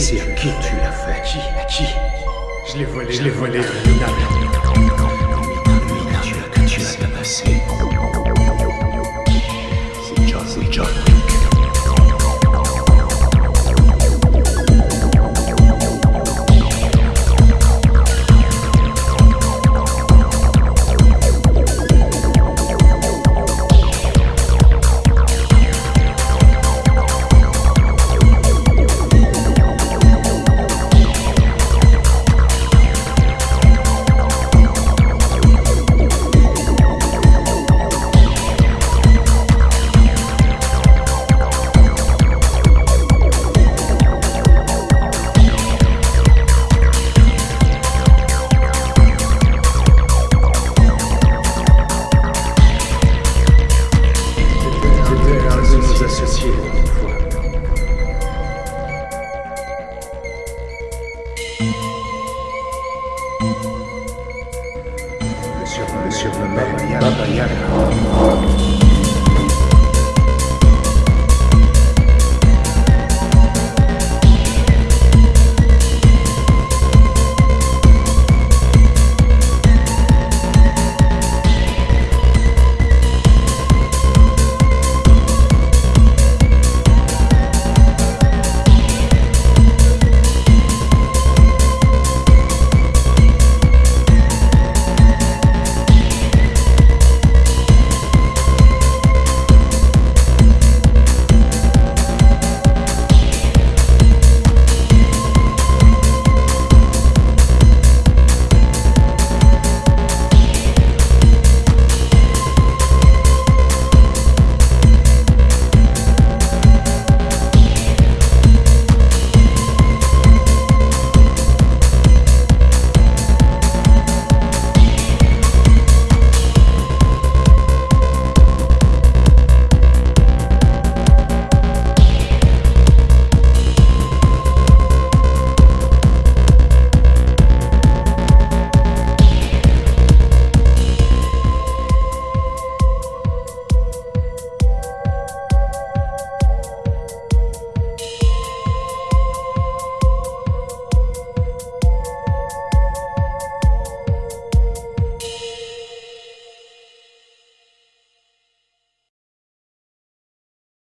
C'est à qui tu l'as fait? Qui? À qui? Je l'ai volé. Je l'ai volé. À Presión, presión, presión,